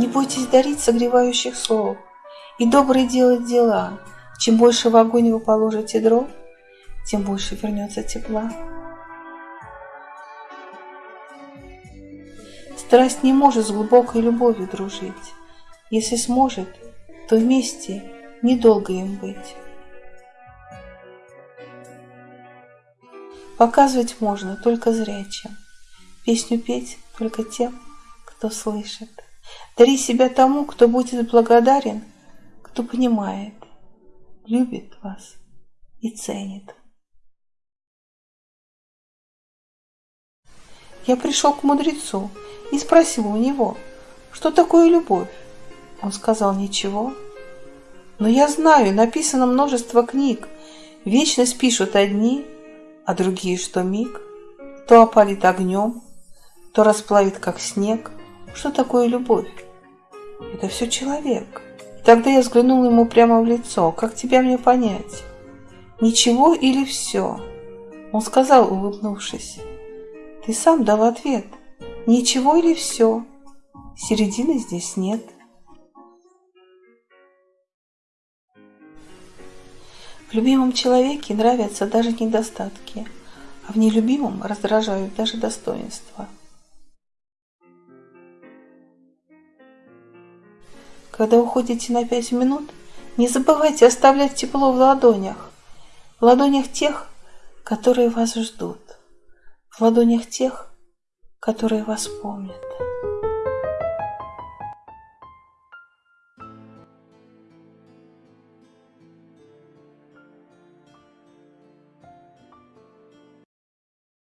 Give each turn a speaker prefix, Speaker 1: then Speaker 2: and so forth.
Speaker 1: Не бойтесь дарить согревающих слов и добрые делать дела. Чем больше в огонь вы положите дров, тем больше вернется тепла. Страсть не может с глубокой любовью дружить. Если сможет, то вместе недолго им быть. Показывать можно только зрячим, Песню петь только тем, кто слышит. Дари себя тому, кто будет благодарен, кто понимает, любит вас и ценит. Я пришел к мудрецу и спросил у него, что такое любовь. Он сказал ничего. Но я знаю, написано множество книг. Вечность пишут одни, а другие, что миг, то опалит огнем, то расплавит, как снег. Что такое любовь? Это все человек. И тогда я взглянул ему прямо в лицо. Как тебя мне понять? Ничего или все? Он сказал, улыбнувшись. Ты сам дал ответ. Ничего или все? Середины здесь нет. В любимом человеке нравятся даже недостатки, а в нелюбимом раздражают даже достоинства. Когда уходите на пять минут, не забывайте оставлять тепло в ладонях, в ладонях тех, которые вас ждут, в ладонях тех, которые вас помнят.